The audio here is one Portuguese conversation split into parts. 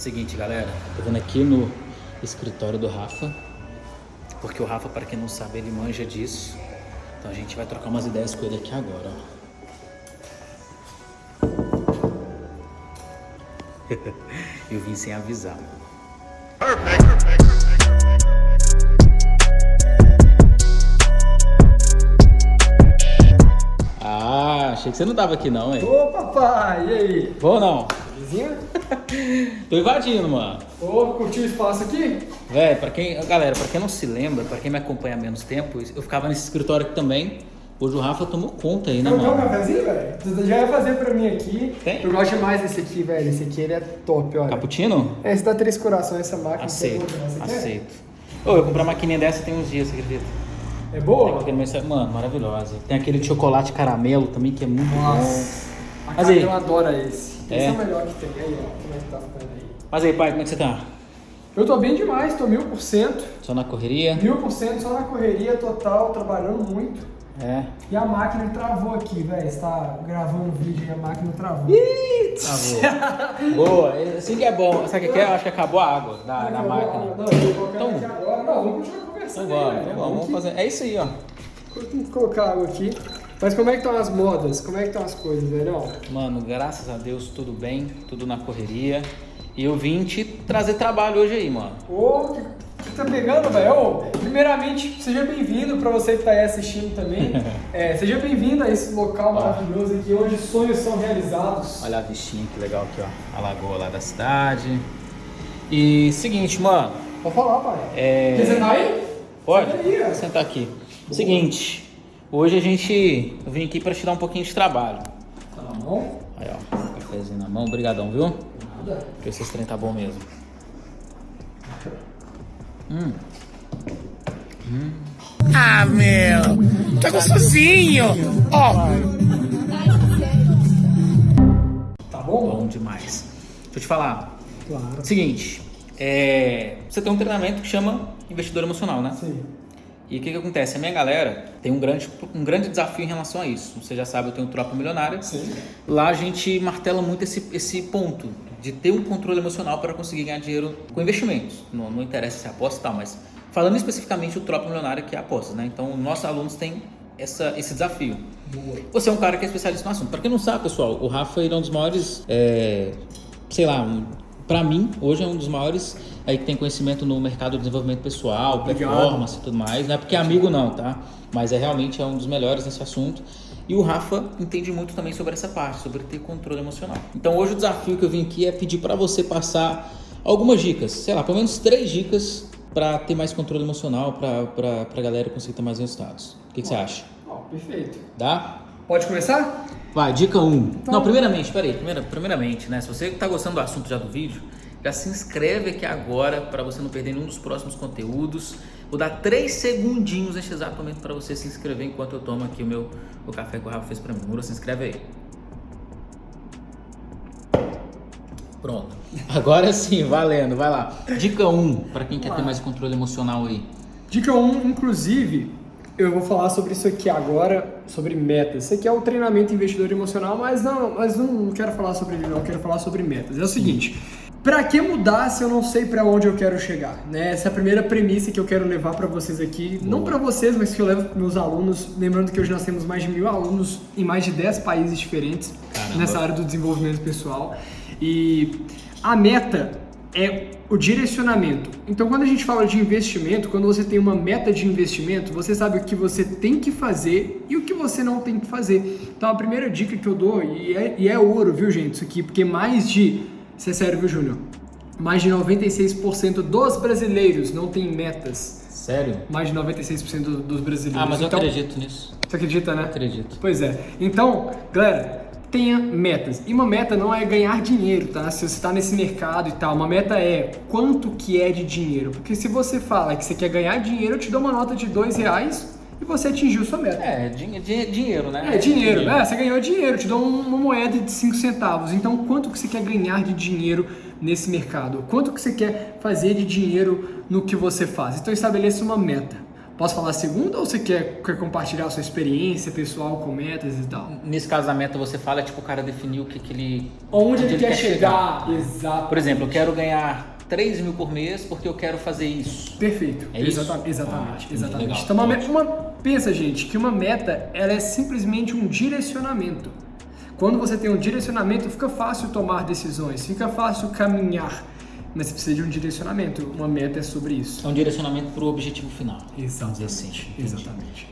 Seguinte, galera, tô vendo aqui no escritório do Rafa, porque o Rafa, para quem não sabe, ele manja disso. Então a gente vai trocar umas ideias com ele aqui agora, ó. Eu vim sem avisar. Perfect, perfect, Ah, achei que você não tava aqui não, hein? Ô, papai, e aí? Bom ou não? Vizinho? Tô invadindo, mano. Ô, curtiu o espaço aqui? Véi, pra quem. Galera, pra quem não se lembra, pra quem me acompanha há menos tempo, eu ficava nesse escritório aqui também. Hoje o Rafa tomou conta aí, né, Quer um mano? cafezinho, velho? Tu já ia fazer pra mim aqui. Tem? Eu gosto mais desse aqui, velho. Esse aqui ele é top, olha. Cappuccino? Esse dá três corações, essa máquina. Aceito, Você quer? aceito. Ô, eu comprei uma maquininha dessa tem uns dias, você acredita? É Tem boa? meu- Mano, maravilhosa. Tem aquele de chocolate caramelo também, que é muito bom. Nossa. A Mas aí? Camila adora esse. É? Esse é o melhor que tem. Aí, ó. Como é que tá ficando aí? Mas aí, pai, como é que você tá? Eu tô bem demais, tô mil por cento. Só na correria? Mil por cento só na correria total, trabalhando muito. É. E a máquina travou aqui, velho. Você tá gravando um vídeo e a máquina travou. Tá bom. Boa, assim que é bom. Sabe o que é? Eu acho que acabou a água da, da Não, máquina. Não, eu vou Então- aqui agora. Não, vamos continuar Então conversando. bora, aí, então né? vamos aqui. fazer. É isso aí, ó. Vamos colocar água aqui. Mas como é que estão as modas? Como é que estão as coisas, velho? Mano, graças a Deus, tudo bem, tudo na correria. E eu vim te trazer trabalho hoje aí, mano. Ô, que, que tá pegando, velho? Primeiramente, seja bem-vindo pra você que tá aí assistindo também. É, seja bem-vindo a esse local maravilhoso aqui, onde sonhos são realizados. Olha a vistinha que legal aqui, ó. A lagoa lá da cidade. E seguinte, mano. Pode falar, pai. É... Quer sentar aí? Pode? Senta aí, ó. Sentar aqui. Seguinte, hoje a gente. Eu vim aqui pra te dar um pouquinho de trabalho. Tá na mão? Aí, ó. Cafézinho na mão, brigadão, viu? Nada. Se esse trem tá bom mesmo. Hum. Ah, meu, tá gostosinho. Ó, Tá bom? Bom demais. Deixa eu te falar. Claro. Seguinte, é, você tem um treinamento que chama investidor emocional, né? Sim. E o que, que acontece? A minha galera tem um grande, um grande desafio em relação a isso. Você já sabe, eu tenho Tropa Milionária. Sim. Lá a gente martela muito esse, esse ponto de ter um controle emocional para conseguir ganhar dinheiro com investimentos. Não, não interessa se é aposta e tal, mas falando especificamente do Tropa Milionária, que é apostas, né? Então, nossos alunos têm essa, esse desafio. Boa. Você é um cara que é especialista no assunto. Para quem não sabe, pessoal, o Rafa ele é um dos maiores, é, sei lá, um, para mim, hoje é um dos maiores aí que tem conhecimento no mercado do desenvolvimento pessoal, performance e tudo mais. Não é porque é amigo não, tá? Mas é realmente é um dos melhores nesse assunto. E o Rafa entende muito também sobre essa parte, sobre ter controle emocional. Então hoje o desafio que eu vim aqui é pedir para você passar algumas dicas, sei lá, pelo menos três dicas para ter mais controle emocional, para a galera conseguir ter mais resultados. O que, que você acha? Ó, perfeito. Dá? Pode começar? Vai, dica 1. Um. Então- Não, primeiramente, peraí, primeira, primeiramente, né? Se você está gostando do assunto já do vídeo, já se inscreve aqui agora para você não perder nenhum dos próximos conteúdos. Vou dar três segundinhos neste exato momento para você se inscrever enquanto eu tomo aqui o meu o café que o Rafa fez para mim. Mura, se inscreve aí. Pronto. Agora sim, valendo, vai lá. Dica 1, um, para quem quer ter mais controle emocional aí. Dica 1, inclusive, eu vou falar sobre isso aqui agora, sobre metas. Isso aqui é o treinamento investidor emocional, mas não, mas não quero falar sobre ele não, eu quero falar sobre metas. É o seguinte, para que mudar se eu não sei para onde eu quero chegar? Né? Essa é a primeira premissa que eu quero levar para vocês aqui, não para vocês, mas que eu levo para meus alunos. Lembrando que hoje nós temos mais de mil alunos em mais de 10 países diferentes Caramba. nessa área do desenvolvimento pessoal. E a meta é o direcionamento. Então, quando a gente fala de investimento, quando você tem uma meta de investimento, você sabe o que você tem que fazer e o que você não tem que fazer. Então, a primeira dica que eu dou, e é, e é ouro, viu, gente, isso aqui, porque mais de. Isso é sério, viu, Júnior? Mais de 96% dos brasileiros não têm metas. Sério? Mais de 96% do- dos brasileiros. Ah, mas eu então, acredito nisso. Você acredita, né? Acredito. Pois é. Então, galera, tenha metas. E uma meta não é ganhar dinheiro, tá? Se você está nesse mercado e tal, uma meta é quanto que é de dinheiro. Porque se você fala que você quer ganhar dinheiro, eu te dou uma nota de dois reais e você atingiu sua meta. É, din din dinheiro, né? É, dinheiro, né? Você ganhou dinheiro, te dou um- uma moeda de 5 centavos. Então, quanto que você quer ganhar de dinheiro nesse mercado? Quanto que você quer fazer de dinheiro no que você faz? Então, estabeleça uma meta. Posso falar a segunda ou você quer, quer compartilhar a sua experiência pessoal com metas e tal? Nesse caso da meta, você fala, tipo, o cara definiu o que, que ele. Onde ele quer chegar? Exato. Por exemplo, eu quero ganhar 3 mil por mês porque eu quero fazer isso. Perfeito. É isso? Exata- Exatamente. Ah, exatamente. legal. Então, uma, me- Ótimo. uma- pensa, gente, que uma meta ela é simplesmente um direcionamento. Quando você tem um direcionamento, fica fácil tomar decisões, fica fácil caminhar. Mas você precisa de um direcionamento. Uma meta é sobre isso. É um direcionamento pro objetivo final. Vamos dizer assim. entendi. Exatamente.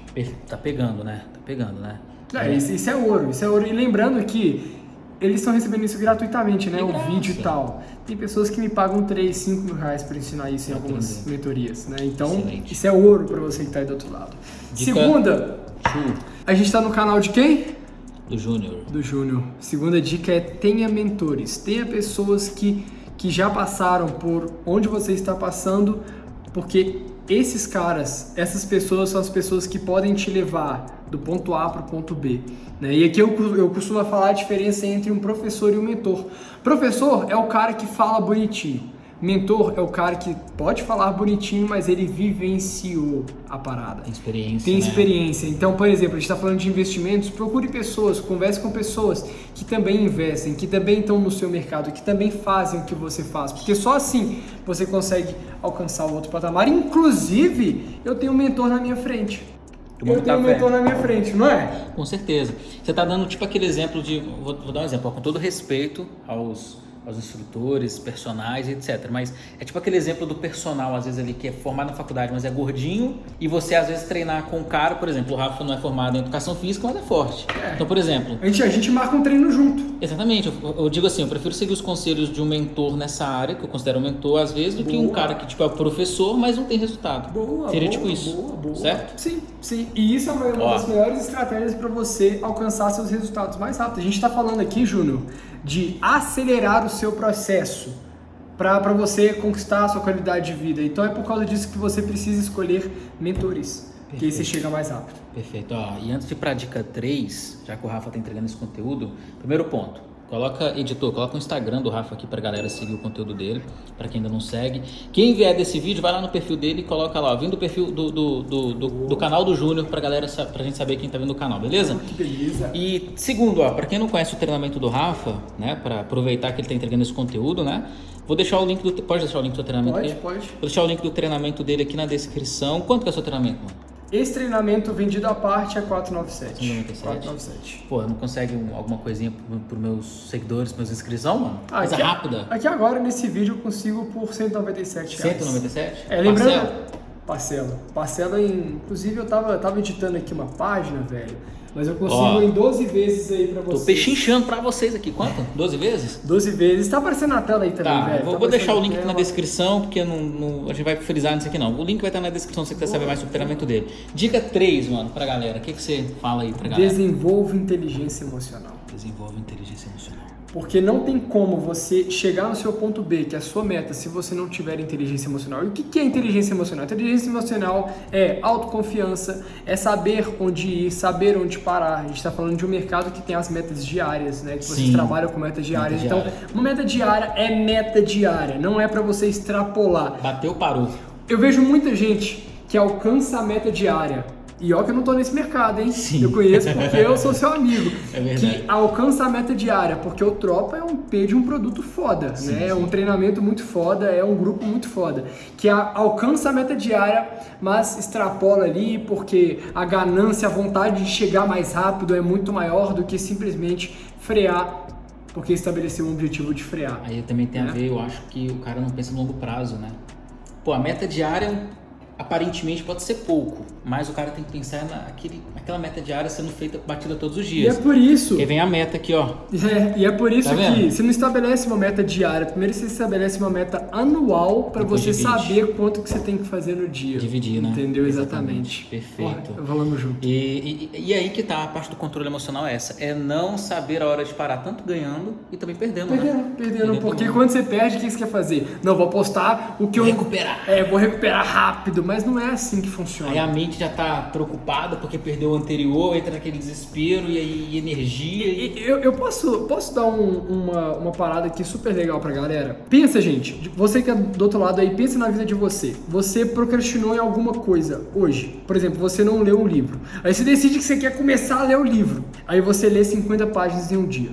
Tá pegando, né? Tá pegando, né? É, isso, isso é ouro, isso é ouro. E lembrando que eles estão recebendo isso gratuitamente, né? De O graça. vídeo e tal. Tem pessoas que me pagam 3, 5 mil reais para ensinar isso em algumas mentorias, né? Então, Excelente. isso é ouro para você que está aí do outro lado. Dica- Segunda, Chu, a gente está no canal de quem? do Júnior. Do Júnior. Segunda dica é tenha mentores. Tenha pessoas que, que já passaram por onde você está passando, porque esses caras, essas pessoas são as pessoas que podem te levar do ponto A para o ponto B. né? E aqui eu, eu costumo falar a diferença entre um professor e um mentor. Professor é o cara que fala bonitinho. Mentor é o cara que pode falar bonitinho, mas ele vivenciou a parada. Tem experiência. Tem né? experiência. Então, por exemplo, a gente está falando de investimentos, procure pessoas, converse com pessoas que também investem, que também estão no seu mercado, que também fazem o que você faz. Porque só assim você consegue alcançar o outro patamar. Inclusive, eu tenho um mentor na minha frente. Eu tenho tá um mentor na minha frente, não é? Com certeza. Você está dando tipo aquele exemplo de. Vou, vou dar um exemplo, ó, com todo respeito aos, aos instrutores, personagens, etc. Mas é tipo aquele exemplo do personal, às vezes ali, que é formado na faculdade, mas é gordinho, e você às vezes treinar com um cara, por exemplo, o Rafa não é formado em educação física, mas é forte. É. Então, por exemplo, A gente, a gente marca um treino junto. Exatamente, eu, eu digo assim, eu prefiro seguir os conselhos de um mentor nessa área, que eu considero um mentor às vezes, do que um Boa. cara que tipo é o professor, mas não tem resultado. Boa, Seria boa, tipo isso, boa, boa. certo? Sim, sim. E isso é uma, uma das melhores estratégias para você alcançar seus resultados mais rápido. A gente está falando aqui, Júnior, de acelerar o seu processo para você conquistar a sua qualidade de vida. Então é por causa disso que você precisa escolher mentores, que aí você Perfeito. chega mais rápido. Perfeito. Ó, e antes de ir para a dica 3, já que o Rafa está entregando esse conteúdo, primeiro ponto. Coloca, editor, coloca o Instagram do Rafa aqui pra galera seguir o conteúdo dele, para quem ainda não segue. Quem vier desse vídeo, vai lá no perfil dele e coloca lá, ó, vindo do perfil do, do, do, do, do canal do Júnior, pra galera, pra gente saber quem tá vendo o canal, beleza? Que beleza. E segundo, ó, para quem não conhece o treinamento do Rafa, né, para aproveitar que ele tá entregando esse conteúdo, né, vou deixar o link do, pode deixar o link do treinamento Pode, dele? pode. Vou deixar o link do treinamento dele aqui na descrição. Quanto que é o seu treinamento, mano? Esse treinamento vendido à parte é 497. 497. 497. Pô, não consegue um- alguma coisinha pro meus seguidores, pros meus inscrição, mano? Coisa Aqui, rápida. Aqui agora, nesse vídeo, eu consigo por 197 reais. 197? É, lembrando. Parcela? Parcela. Parcela em. Inclusive, eu tava, eu tava editando aqui uma página, velho. Mas eu consigo Ó. em 12 vezes aí pra Tô vocês. pechinchando pra vocês aqui. Quanto? 12 vezes? 12 vezes. Tá aparecendo na tela aí também, Tá, velho. vou, Tá vou deixar o link aqui na tela. descrição, porque não, não- a gente vai frisar nisso aqui não. O link vai estar na descrição se você quiser saber mais sobre o treinamento dele. Dica 3, mano, pra galera. O que, que você fala aí pra galera? Desenvolva inteligência emocional. Desenvolve inteligência emocional. Porque não tem como você chegar no seu ponto B, que é a sua meta, se você não tiver inteligência emocional. E o que é inteligência emocional? Inteligência emocional é autoconfiança, é saber onde ir, saber onde parar. A gente está falando de um mercado que tem as metas diárias, né? Que vocês Sim. trabalham com metas diárias. então, diária. uma meta diária é meta diária, não é para você extrapolar. Bateu, parou. Eu vejo muita gente que alcança a meta diária. E ó que eu não tô nesse mercado, hein? Sim. Eu conheço porque eu sou seu amigo. É verdade. Que alcança a meta diária, porque o Tropa é um P de um produto foda, né? É um treinamento muito foda, é um grupo muito foda. Que a- alcança a meta diária, mas extrapola ali porque a ganância, a vontade de chegar mais rápido é muito maior do que simplesmente frear, porque estabeleceu um objetivo de frear. Aí também tem a Né? ver, eu acho que o cara não pensa no longo prazo, né? Pô, a meta diária aparentemente pode ser pouco, mas o cara tem que pensar naquele, naquela meta diária sendo feita, batida todos os E é dias. por isso. Porque vem a meta aqui, ó. É, e é por isso Tá que você não estabelece uma meta diária, primeiro você estabelece uma meta anual para você divide. saber quanto que você tem que fazer no dia. Dividir, né? Entendeu? Exatamente. Exatamente. Perfeito. Ó, Falamos junto. E, e, e aí que tá a parte do controle emocional é essa, é não saber a hora de parar, tanto ganhando e também perdendo, né? Perdendo, perdendo, porque também. quando você perde, o que você quer fazer? Não, vou apostar o que eu. Recuperar. É, vou recuperar rápido, mas mas não é assim que funciona. Aí a mente já tá preocupada porque perdeu o anterior, entra naquele desespero e aí energia. E... Eu, eu posso, posso dar um- uma, uma parada aqui super legal pra galera? Pensa, gente, você que é do outro lado aí, pensa na vida de você. Você procrastinou em alguma coisa hoje. Por exemplo, você não leu um livro. Aí você decide que você quer começar a ler o livro. Aí você lê 50 páginas em um dia.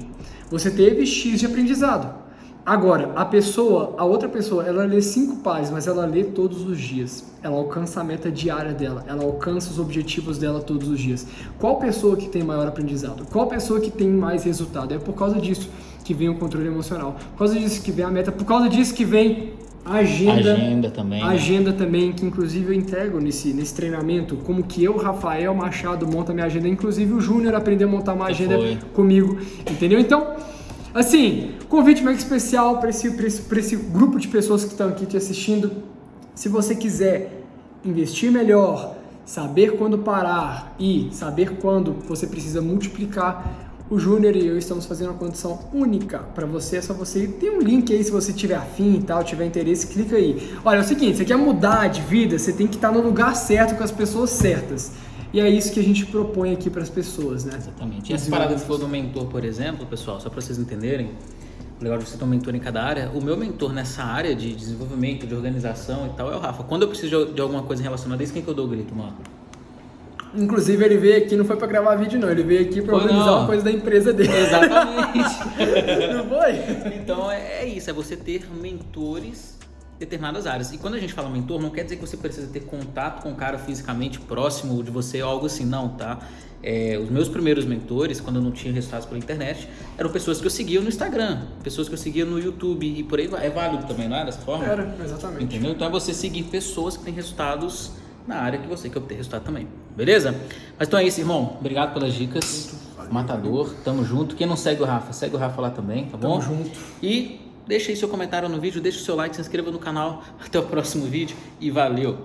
Você teve X de aprendizado. Agora, a pessoa, a outra pessoa, ela lê cinco páginas, mas ela lê todos os dias. Ela alcança a meta diária dela, ela alcança os objetivos dela todos os dias. Qual pessoa que tem maior aprendizado? Qual pessoa que tem mais resultado? É por causa disso que vem o controle emocional. Por causa disso que vem a meta, por causa disso que vem a agenda. Agenda também, né? Agenda também, que inclusive eu entrego nesse, nesse treinamento, como que eu, Rafael Machado, monta minha agenda. Inclusive o Júnior aprendeu a montar uma agenda comigo, entendeu? Então, assim, convite mega especial para esse, esse, esse grupo de pessoas que estão aqui te assistindo. Se você quiser investir melhor, saber quando parar e saber quando você precisa multiplicar, o Júnior e eu estamos fazendo uma condição única para você. É só você tem um link aí se você tiver afim e tal, tiver interesse, clica aí. Olha, é o seguinte, você quer mudar de vida, você tem que estar no lugar certo com as pessoas certas. E é isso que a gente propõe aqui para as pessoas, né? Exatamente. E essa parada que falou do mentor, por exemplo, pessoal, só para vocês entenderem, o legal de você ter um mentor em cada área, o meu mentor nessa área de desenvolvimento, de organização e tal é o Rafa. Quando eu preciso de- alguma coisa relacionada a isso, quem que eu dou o grito, mano? Inclusive ele veio aqui, não foi para gravar vídeo não, ele veio aqui para Foi organizar não. uma coisa da empresa dele. Exatamente. não foi? Então é, é isso, é você ter mentores determinadas áreas. E quando a gente fala mentor, não quer dizer que você precisa ter contato com o cara fisicamente próximo de você ou algo assim, não, tá? É, os meus primeiros mentores, quando eu não tinha resultados pela internet, eram pessoas que eu seguia no Instagram, pessoas que eu seguia no YouTube e por aí vai. É válido também, não é dessa forma? Era, exatamente. Entendeu? Então é você seguir pessoas que têm resultados na área que você quer obter resultado também. Beleza? Mas então é isso, irmão. Obrigado pelas dicas. Matador, tamo junto. Quem não segue o Rafa, segue o Rafa lá também, tá bom? Tamo junto. E deixa aí seu comentário no vídeo, deixa o seu like, se inscreva no canal. Até o próximo vídeo e valeu!